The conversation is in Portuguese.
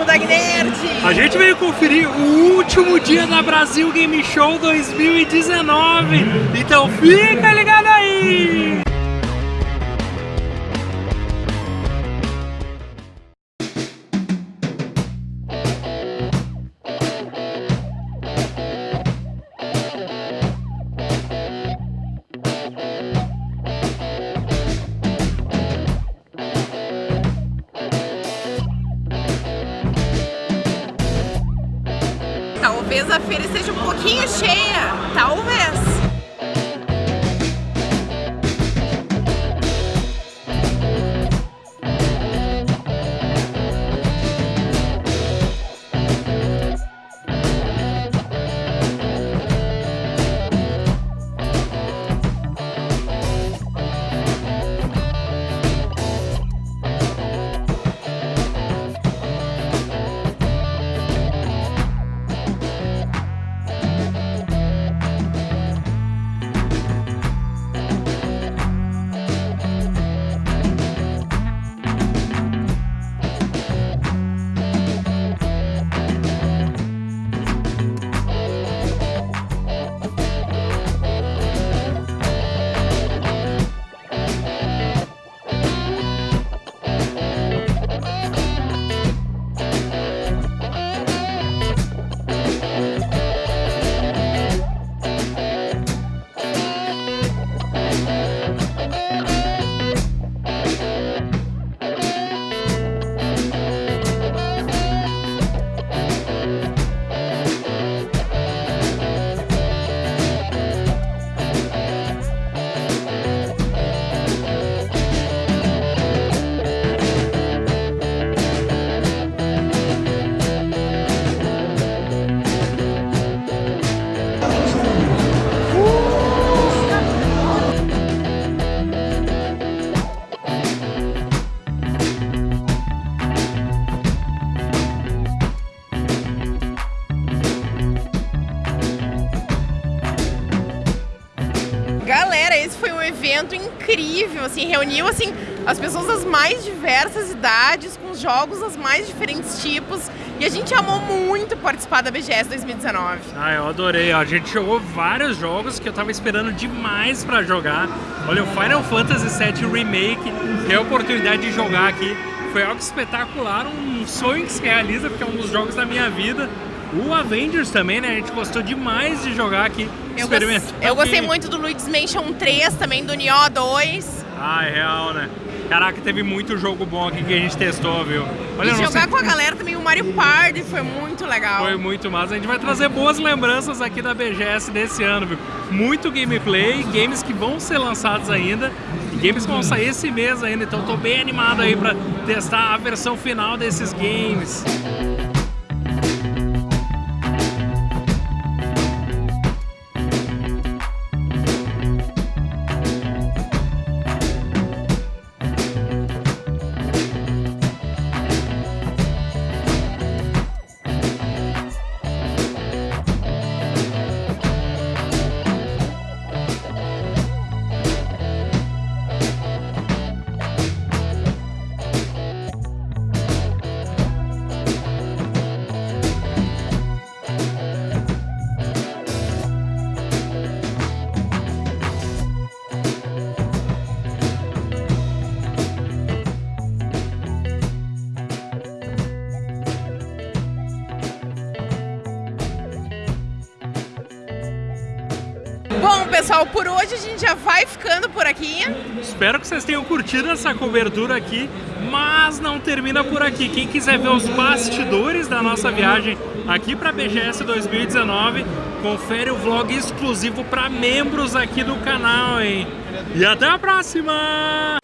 Bodag Nerd! A gente veio conferir o último dia da Brasil Game Show 2019. Então fica ligado Talvez a feira esteja um pouquinho cheia, talvez. Evento incrível, assim, reuniu assim as pessoas das mais diversas idades, com jogos dos mais diferentes tipos, e a gente amou muito participar da BGS 2019. Ah, eu adorei. A gente jogou vários jogos que eu tava esperando demais pra jogar. Olha, o Final Fantasy VII Remake, ter a oportunidade de jogar aqui, foi algo espetacular, um sonho que se realiza, porque é um dos jogos da minha vida. O Avengers também, né? A gente gostou demais de jogar aqui, Eu, experimentar. gos- eu gostei muito do Luigi's Mansion 3, também do Nioh 2. Ah, é real, né? Caraca, teve muito jogo bom aqui que a gente testou, viu? Olha, e jogar sei- com a galera também, o Mario Party foi muito legal. Foi muito massa. A gente vai trazer boas lembranças aqui da BGS desse ano, viu? Muito gameplay, games que vão ser lançados ainda, e games que vão sair esse mês ainda. Então tô bem animado aí pra testar a versão final desses games. Bom, pessoal, por hoje a gente já vai ficando por aqui. Espero que vocês tenham curtido essa cobertura aqui, mas não termina por aqui. Quem quiser ver os bastidores da nossa viagem aqui para a BGS 2019, confere o vlog exclusivo para membros aqui do canal, hein? E até a próxima!